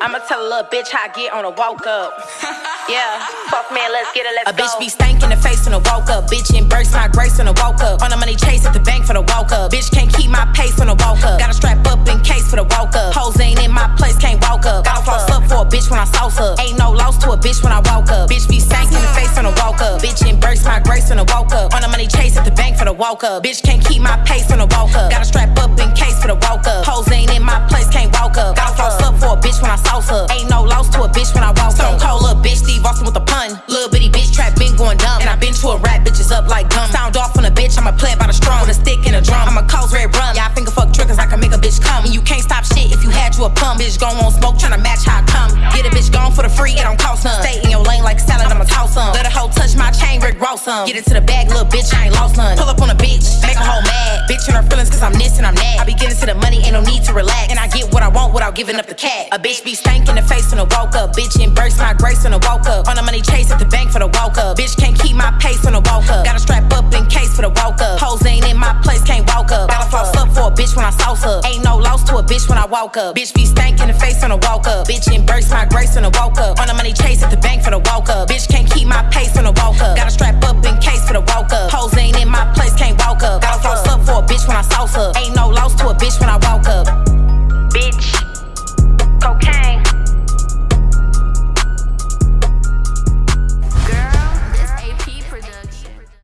I'ma tell a little bitch how I get on a walk up. yeah, fuck man, let's get it, let's a go. A bitch be stank in the face on a walk up. Bitch embrace my grace on a walk up. On the money chase at the bank for the walk up. Bitch can't keep my pace on a walk up. Gotta strap up in case for the walk up. Hoes ain't in my place, can't walk up. Gotta floss up for a bitch when I sauce up. Ain't no loss to a bitch when I walk up. Bitch be stank in the face on a walk up. Bitch embrace my grace on a walk up. On the money chase at the bank for the walk up. Bitch can't keep my pace on a walk up. Gotta strap up bitch when I sauce up. Ain't no loss to a bitch when I walk Stone up. Cold little bitch, Steve Austin with a pun. Little bitty bitch trap been going dumb. And I been to a rap bitches up like gum. Sound off on a bitch, I'ma play by the strong. With a stick and a drum. I'ma cause red rum. Yeah, I finger fuck triggers, I can make a bitch come. And you can't stop shit if you had you a pump. Bitch gon' on smoke, tryna match how I come. Get a bitch gone for the free, it don't cost none. Stay in your lane like salad, I'ma toss some. Let a hoe touch my chain, Rick Ross some. Get into the bag, little bitch, I ain't lost none. Pull up on a bitch, Bitch in her feelings cause I'm this and I'm that. I be getting to the money, ain't no need to relax. And I get what I want without giving up the cat. A bitch be stank in the face when I walk up. Bitch embrace my grace when I walk up. On the money chase at the bank for the walk up. Bitch can't keep my pace when I walk up. Gotta strap up in case for the walk up. Hoes ain't in my place, can't walk up. Gotta floss up for a bitch when I sauce up. Ain't no loss to a bitch when I walk up. Bitch be stank in the face when I walk up. Bitch embrace my grace when I walk up. On the money chase at the bank for the walk up. Bitch can't keep my pace when I walk up. Gotta strap up in case for the walk up. Hoes ain't in my place, can't walk up. Gotta floss bitch when I sauce up. Ain't no loss to a bitch when I.